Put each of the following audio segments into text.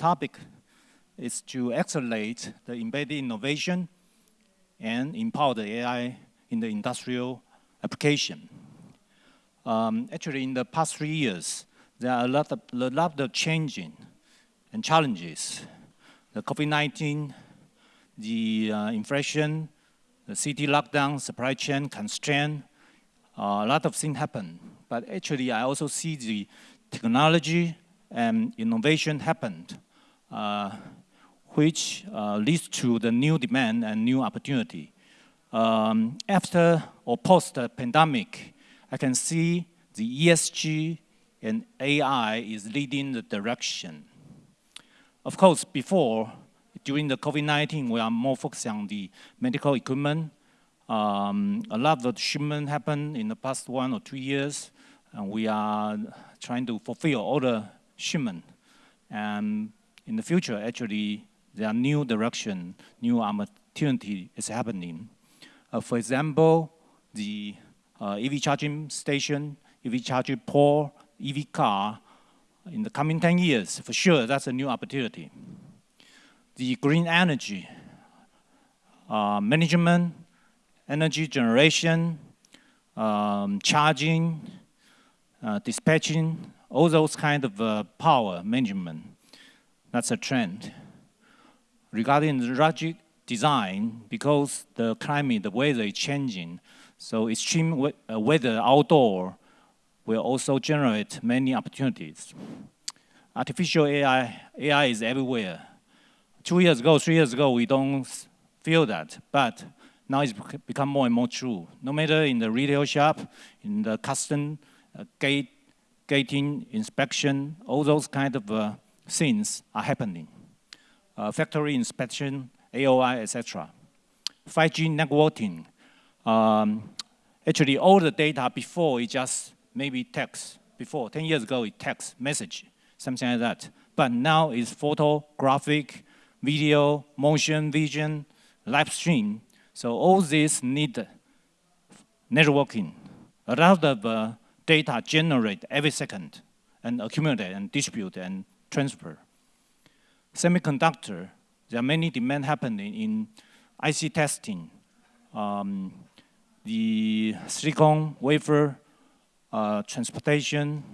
Topic is to accelerate the embedded innovation and empower the AI in the industrial application. Um, actually, in the past three years, there are a lot of, a lot of changing and challenges. The COVID-19, the uh, inflation, the city lockdown, supply chain constraint, uh, a lot of things happen. But actually, I also see the technology and innovation happened, which uh, leads to the new demand and new opportunity. Um, after or post the pandemic, I can see the ESG and AI is leading the direction. Of course, before, during the COVID-19, we are more focused on the medical equipment. Um, a lot of shipment happened in the past one or two years, and we are trying to fulfill all the shipment. And in the future, actually, there are new direction, new opportunity is happening. Uh, for example, the uh, EV charging station, EV charging port, EV car, in the coming 10 years, for sure, that's a new opportunity. The green energy, uh, management, energy generation, um, charging, uh, dispatching, all those kind of uh, power management, that's a trend. Regarding the logic design, because the climate, the weather is changing, so extreme uh, weather outdoor will also generate many opportunities. Artificial AI, AI is everywhere. Two years ago, three years ago, we don't feel that, but now it's become more and more true. No matter in the retail shop, in the custom uh, gate, gating, inspection, all those kind of uh, things are happening. Uh, factory inspection, AOI, etc. 5G networking. Um, actually, all the data before it just maybe text. Before, 10 years ago, it text, message, something like that. But now it's photo, graphic, video, motion, vision, live stream. So all this need networking. A lot of uh, data generate every second and accumulate and distribute and transfer. Semiconductor, there are many demand happening in IC testing, um, the silicon wafer uh, transportation,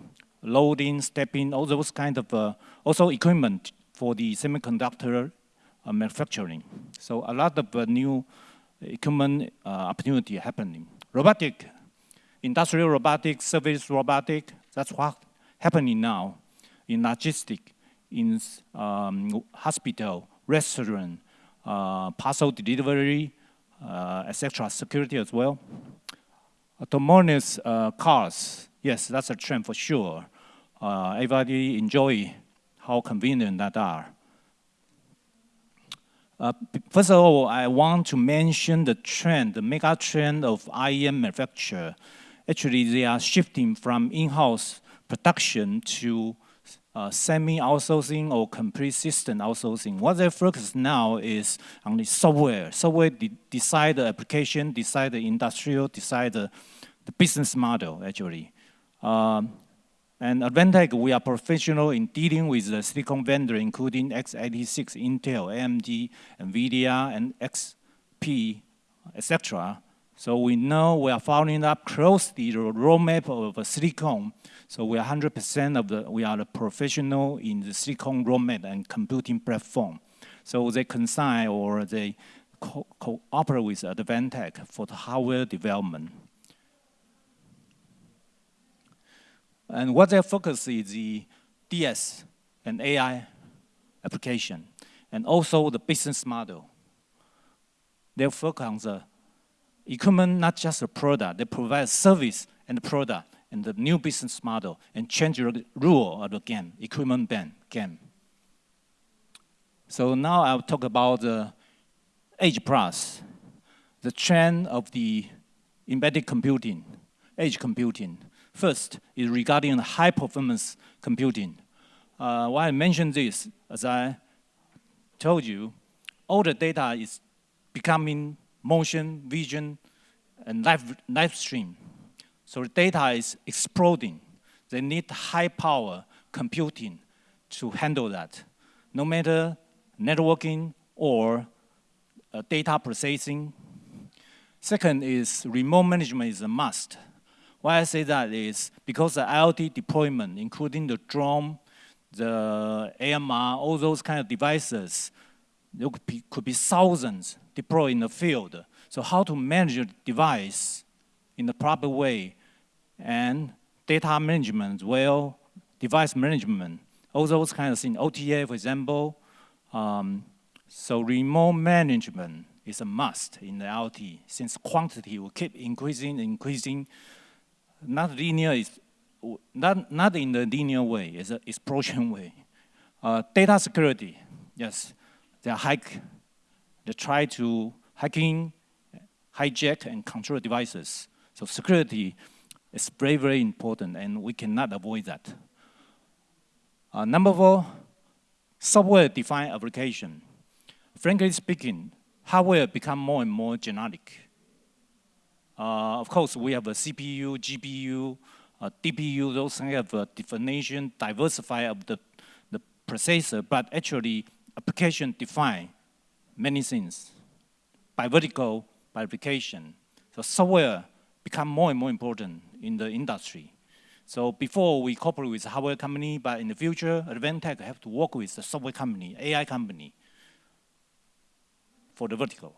loading, stepping, all those kind of uh, also equipment for the semiconductor uh, manufacturing. So a lot of uh, new equipment uh, opportunity happening. Robotic, industrial robotic, service robotic, that's what happening now in logistic, in um, hospital, restaurant, uh, parcel delivery, etc., security as well. Autonomous uh, cars, yes, that's a trend for sure. Uh, everybody enjoy how convenient that are. Uh, first of all, I want to mention the trend, the mega trend of IEM manufacture. Actually, they are shifting from in-house production to uh, semi-outsourcing or complete system outsourcing. What they focus now is on the software. Software de decide the application, decide the industrial, decide the, the business model, actually. Um, and Advantech, we are professional in dealing with the silicon vendor, including x86, Intel, AMD, NVIDIA, and XP, etc. So we know we are following up closely the roadmap of silicon so we are 100% of the, we are the professional in the silicon roadmap and computing platform. So they consign or they co cooperate with Advantech for the hardware development. And what their focus is the DS and AI application, and also the business model. They focus on the equipment, not just a product. They provide service and product and the new business model and change the rule of the game, equipment ban game. So now I'll talk about the Edge Plus, the trend of the embedded computing, edge computing. First is regarding high performance computing. Uh, why I mentioned this, as I told you, all the data is becoming motion, vision, and live, live stream. So data is exploding. They need high power computing to handle that, no matter networking or uh, data processing. Second is remote management is a must. Why I say that is because the IoT deployment, including the drone, the AMR, all those kind of devices, there could be, could be thousands deployed in the field. So how to manage the device in the proper way and data management, well, device management, all those kind of things, OTA, for example. Um, so remote management is a must in the IoT since quantity will keep increasing, increasing. Not linear is not not in the linear way, it's an explosion way. Uh, data security, yes, they hack, they try to hacking, hijack and control devices. So security is very, very important and we cannot avoid that. Uh, number four, software-defined application. Frankly speaking, hardware become more and more generic. Uh, of course, we have a CPU, GPU, uh, DPU, those kind of uh, definition, diversify of the, the processor, but actually application define many things by vertical, by application. So software become more and more important in the industry. So before we cooperate with hardware company, but in the future, Advantech have to work with the software company, AI company, for the vertical.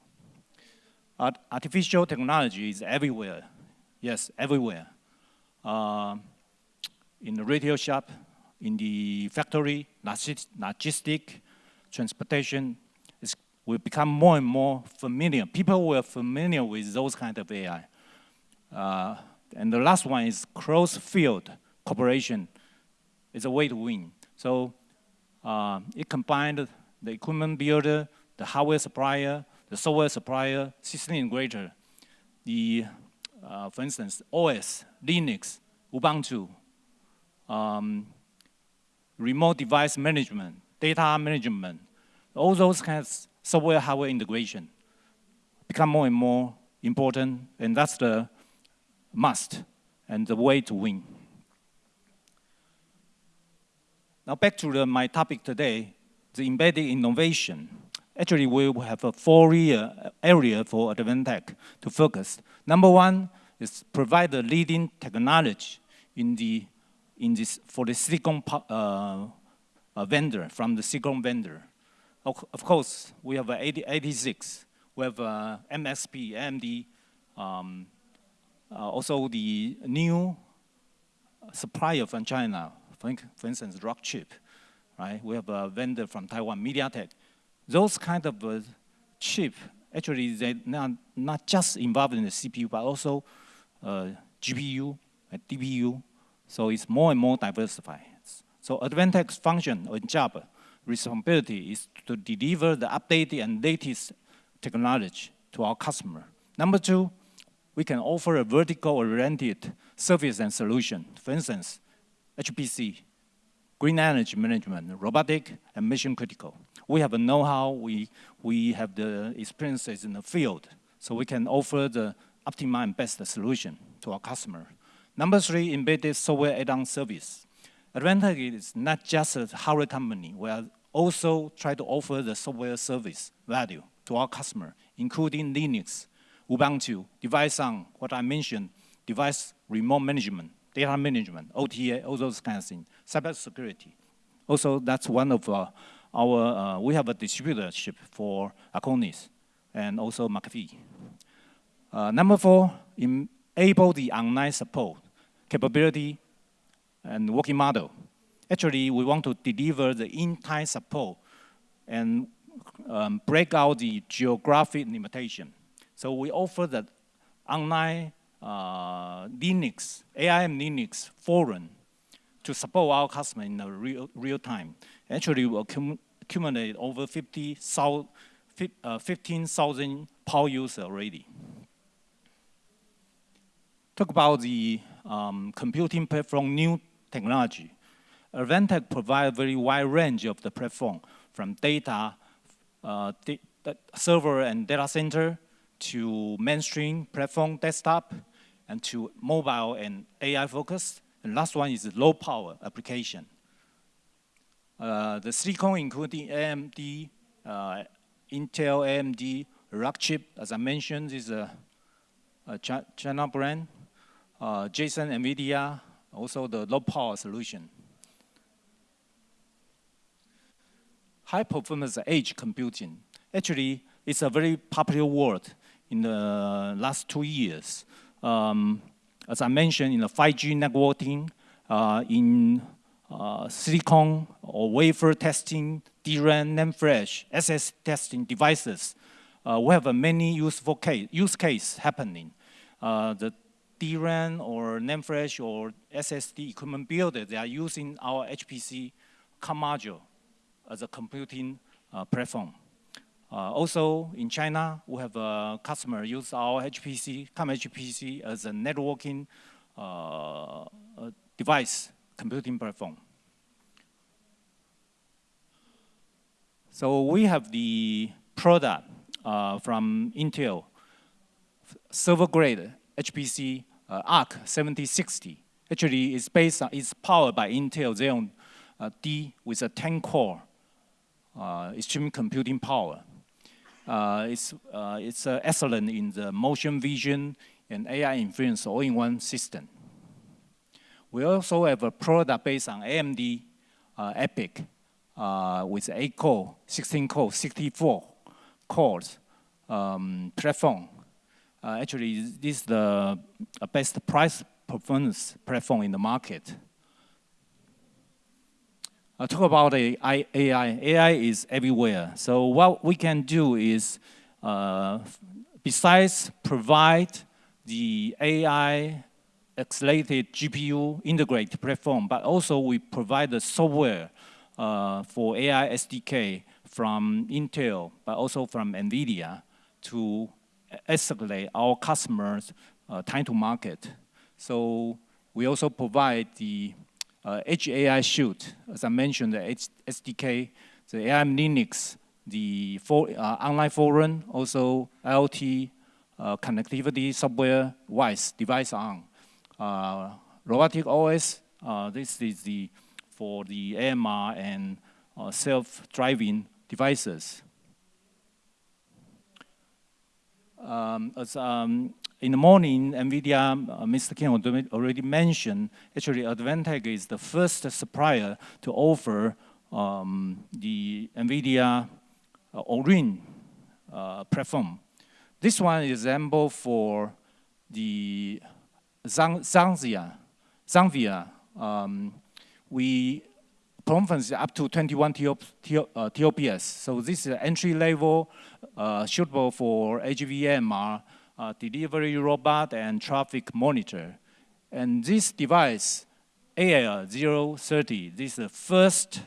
Art artificial technology is everywhere. Yes, everywhere. Uh, in the retail shop, in the factory, logistic, transportation, it will become more and more familiar. People were familiar with those kind of AI. Uh, and the last one is cross-field cooperation. It's a way to win. So uh, it combined the equipment builder, the hardware supplier, the software supplier, system integrator, the, uh, for instance, OS, Linux, Ubuntu, um, remote device management, data management, all those kinds of software hardware integration become more and more important, and that's the must and the way to win. Now back to the, my topic today, the embedded innovation. Actually, we have a four-year area for Advantech to focus. Number one is provide the leading technology in the in this for the silicon uh, vendor from the silicon vendor. Of, course, we have 80, 86. We have uh, MSP, AMD, um, also the new supplier from China, for, for instance, Rockchip, right? We have a vendor from Taiwan, MediaTek. Those kind of uh, chip, actually, they're not, not just involved in the CPU, but also uh, GPU and DPU. So it's more and more diversified. So Advantech's function or job, responsibility is to deliver the updated and latest technology to our customer. Number two, we can offer a vertical-oriented service and solution. For instance, HPC, green energy management, robotic, and mission critical. We have a know-how, we, we have the experiences in the field, so we can offer the optimal and best solution to our customer. Number three, embedded software add-on service. Advantech is not just a hardware company. We are also try to offer the software service value to our customer, including Linux, Ubuntu, device on what I mentioned, device remote management, data management, OTA, all those kinds of things, cyber security. Also, that's one of uh, our, uh, we have a distributorship for Acronis and also McAfee. Uh, number four, enable the online support capability and working model. Actually, we want to deliver the in-time support and um, break out the geographic limitation. So we offer the online uh, Linux, AIM Linux forum to support our customer in the real, real time. Actually, we accumulate over 50, uh, 15,000 power users already. Talk about the um, computing platform new technology. Advantech provides a very wide range of the platform from data, uh, server and data center to mainstream platform desktop and to mobile and AI focused. And last one is low power application. Uh, the silicon including AMD, uh, Intel, AMD, Rockchip, as I mentioned, is a, a China brand. Uh, Jetson, NVIDIA, also the low power solution. High performance edge computing. Actually, it's a very popular word in the last two years. Um, as I mentioned, in the 5G networking, uh, in uh, silicon or wafer testing, DRAM, NAND flash, SS testing devices, uh, we have many useful case, use case happening. Uh, the DRAM or NAND flash or SSD equipment builder, they are using our HPC COM module as a computing uh, platform. Uh, also, in China, we have a customer use our HPC, COM HPC as a networking uh, device computing platform. So we have the product uh, from Intel, server grade HPC uh, ARC 7060. Actually, it's based on, it's powered by Intel Xeon uh, D with a 10 core uh, extreme computing power. Uh, it's uh, it's excellent in the motion vision and AI inference all-in-one system. We also have a product based on AMD uh, uh, with 8 core, 16 core, 64 cores um, platform. Uh, actually, this is the best price performance platform in the market. I talk about AI. AI is everywhere. So what we can do is, uh, besides provide the AI accelerated GPU integrated platform, but also we provide the software uh, for AI SDK from Intel, but also from NVIDIA to accelerate our customers' uh, time to market. So we also provide the uh, Edge AI Suite, as I mentioned, the H SDK, the ARM Linux, the for, uh, online forum, also IoT uh, connectivity software, WISE, device on. Uh, robotic OS, uh, this is the for the AMR and uh, self-driving devices. Um, as um, in the morning, NVIDIA, uh, Mr. King already mentioned, actually Advantech is the first supplier to offer um, the NVIDIA uh, Orin uh, platform. This one is example for the Xavier, Xavier um, we performance up to 21 TOPS. Uh, so this is entry level uh, suitable for HVMR, uh, delivery robot and traffic monitor. And this device, AL030, this is the first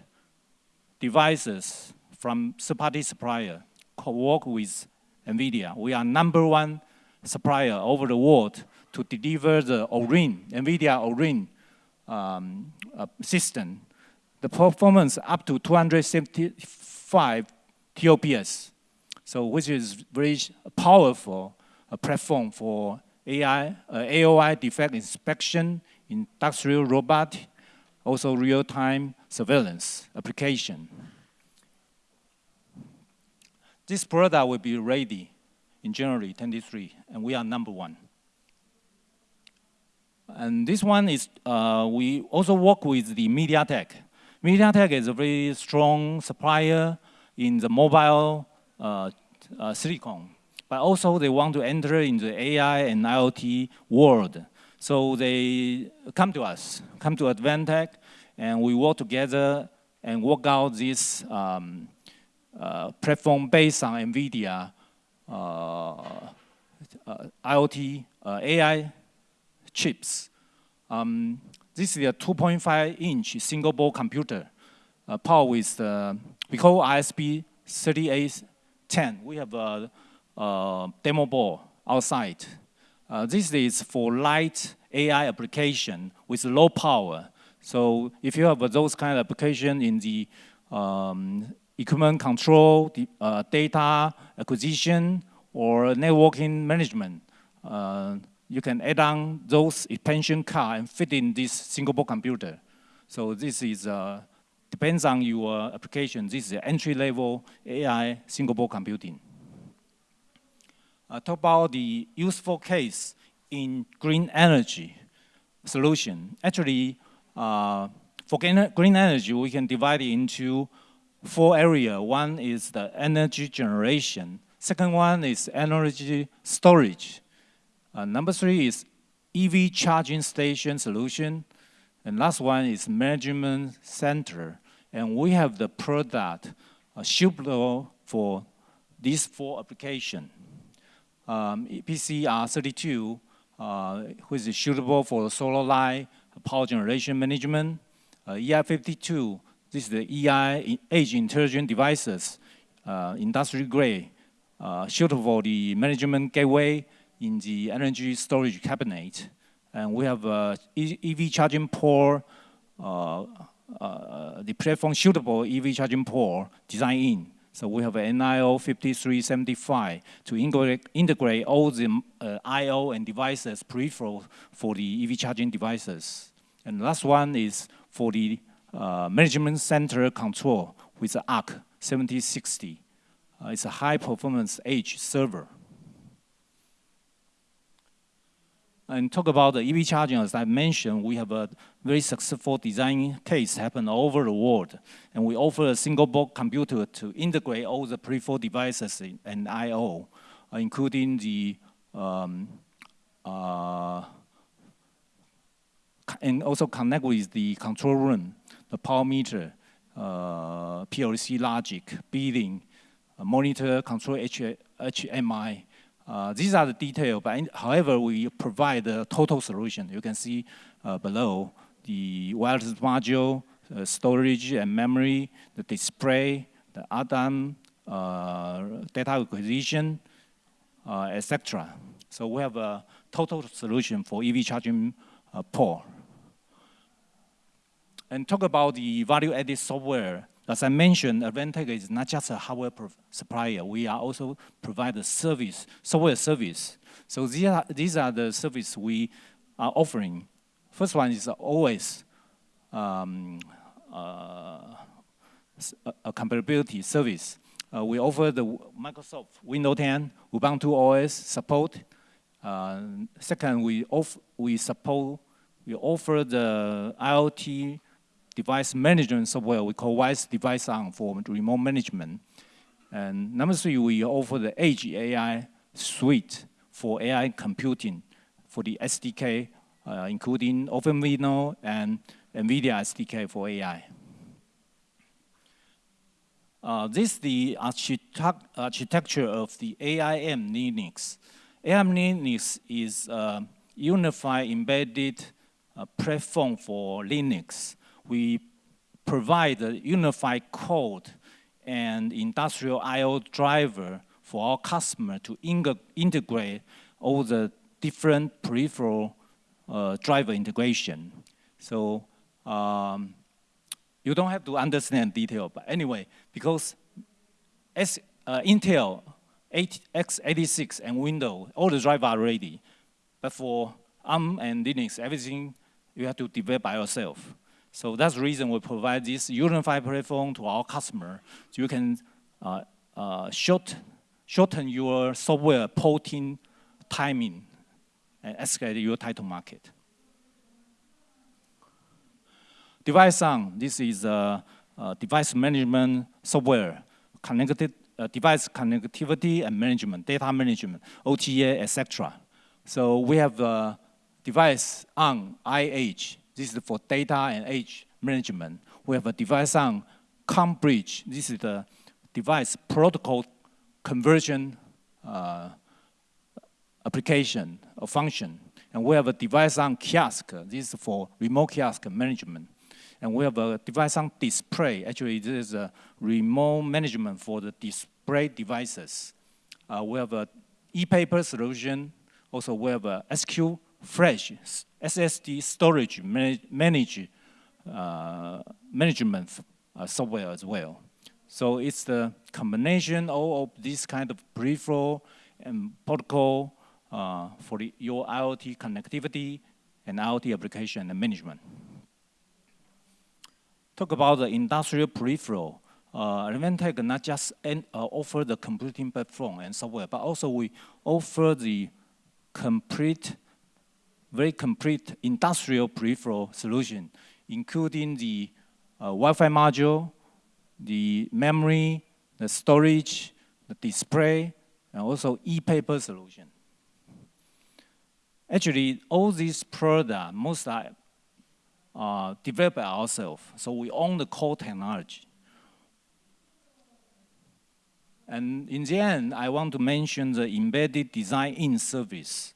devices from third-party supplier co-work with NVIDIA. We are number one supplier over the world to deliver the Orin, NVIDIA Orin um, uh, system. The performance up to 275 TOPS, so which is very powerful uh, platform for AI, uh, AOI defect inspection, industrial robot, also real-time surveillance application. This product will be ready in January 23, and we are number one. And this one is, uh, we also work with the MediaTek. MediaTek is a very strong supplier in the mobile uh, uh, silicon, but also they want to enter into the AI and IoT world. So they come to us, come to Advantech, and we work together and work out this um, uh, platform based on NVIDIA uh, uh, IoT, AI chips. Um, this is a 2.5 inch single board computer, uh, powered with we call ISP 3810. We have a, a demo board outside. Uh, this is for light AI application with low power. So if you have those kind of application in the um, equipment control, the, uh, data acquisition, or networking management, uh, you can add on those expansion card and fit in this single board computer. So this is uh, depends on your application. This is entry-level AI single board computing. Uh, talk about the useful case in green energy solution. Actually, uh, for green energy, we can divide it into four areas. One is the energy generation. Second one is energy storage. Uh, number three is EV charging station solution. And last one is management center. And we have the product uh, suitable for these four applications. Um, EPCR32, uh, which is suitable for solar light, power generation management. Uh, EI52, this is the EI, Edge Intelligent Devices, uh, industry grade, uh, suitable for the management gateway in the energy storage cabinet. And we have uh, EV charging port, uh, uh, the platform suitable EV charging port design in. So we have an NIO 5375 to integrate, integrate all the uh, I.O. and devices peripheral for the EV charging devices. And last one is for the uh, management center control with the ARC 7060. Uh, it's a high performance edge server. And talk about the EV charging, as I mentioned, we have a very successful design case happen all over the world. And we offer a single board computer to integrate all the peripheral devices and I.O., including the, um, uh, and also connect with the control room, the power meter, uh, PLC logic, billing, monitor, control H HMI, uh, these are the details, but in, however, we provide the total solution. You can see uh, below the wireless module, uh, storage and memory, the display, the ADAM, uh, data acquisition, uh, etc. So we have a total solution for EV charging port. And talk about the value-added software as I mentioned, Advantech is not just a hardware supplier. We are also provide a service, software service. So these are, these are the services we are offering. First one is OS, um, uh, a compatibility service. Uh, we offer the Microsoft Windows 10, Ubuntu OS support. Uh, second, we, we support, we offer the IoT device management software we call WISE Device On for remote management. And number three, we offer the Edge AI suite for AI computing for the SDK, uh, including OpenVINO and NVIDIA SDK for AI. Uh, this is the architect architecture of the AIM Linux. AIM Linux is a unified embedded uh, platform for Linux we provide a unified code and industrial I.O. driver for our customer to integrate all the different peripheral uh, driver integration. So um, you don't have to understand detail, but anyway, because S, uh, Intel x86 and Windows, all the drivers are ready. But for ARM and Linux, everything you have to develop by yourself. So that's the reason we provide this unified platform to our customer. So you can uh, uh, short, shorten your software porting timing and escalate your title market. Device on, this is a, a device management software, connected uh, device connectivity and management, data management, OTA, etc. So we have a device on IH, this is for data and edge management. We have a device on CommBridge. This is the device protocol conversion uh, application or function. And we have a device on kiosk. This is for remote kiosk management. And we have a device on display. Actually, this is a remote management for the display devices. Uh, we have a e-paper solution. Also, we have a SQ Flash SSD storage manage, uh, management uh, software as well. So it's the combination of, of this kind of peripheral and protocol uh, for the, your IoT connectivity and IoT application and management. talk about the industrial peripheral, uh, not just uh, offer the computing platform and software, but also we offer the complete, very complete industrial peripheral solution, including the uh, Wi-Fi module, the memory, the storage, the display, and also e-paper solution. Actually, all these products, most are uh, developed by ourselves, so we own the core technology. And in the end, I want to mention the embedded design in service.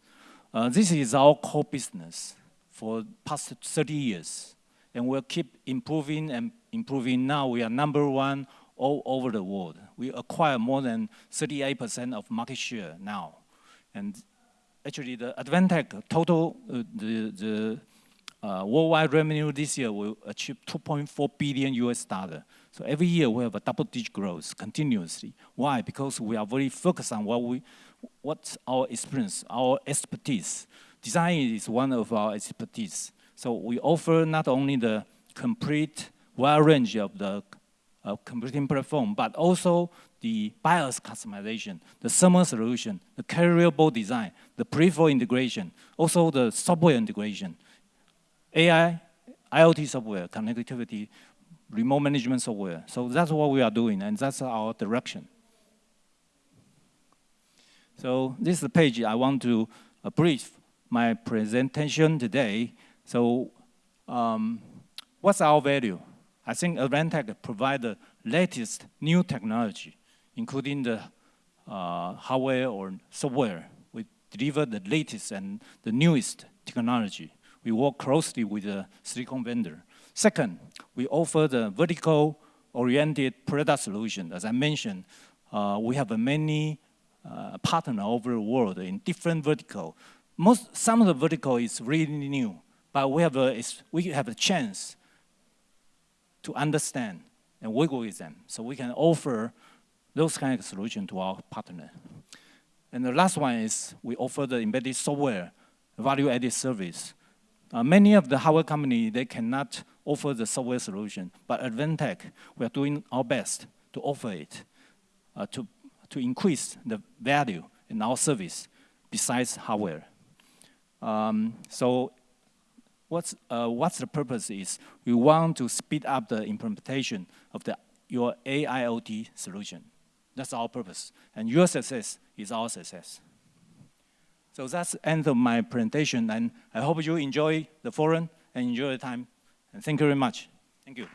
Uh, this is our core business for past 30 years. And we'll keep improving and improving. Now we are number one all over the world. We acquire more than 38% of market share now. And actually the Advantech total, uh, the, the uh, worldwide revenue this year will achieve 2.4 billion US dollar. So every year we have a double digit growth continuously. Why? Because we are very focused on what we, what's our experience, our expertise. Design is one of our expertise. So we offer not only the complete wide range of the uh, computing platform, but also the BIOS customization, the thermal solution, the carrier-board design, the peripheral integration, also the software integration, AI, IoT software, connectivity, remote management software. So that's what we are doing, and that's our direction. So this is the page I want to uh, brief my presentation today. So um, what's our value? I think Advantech provides the latest new technology, including the uh, hardware or software. We deliver the latest and the newest technology. We work closely with the silicon vendor. Second, we offer the vertical-oriented product solution. As I mentioned, uh, we have many uh, partners over the world in different vertical. Most, some of the vertical is really new, but we have a, we have a chance to understand and work with them, so we can offer those kind of solution to our partner. And the last one is we offer the embedded software value-added service. Uh, many of the hardware company, they cannot offer the software solution. But at Advantech, we are doing our best to offer it, uh, to, to increase the value in our service besides hardware. Um, so what's, uh, what's the purpose is we want to speed up the implementation of the, your AIoT solution. That's our purpose. And your success is our success. So that's the end of my presentation, and I hope you enjoy the forum and enjoy the time. And thank you very much. Thank you.